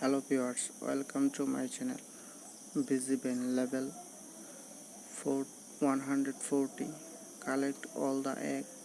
hello viewers welcome to my channel busy bin level 4 140 collect all the eggs.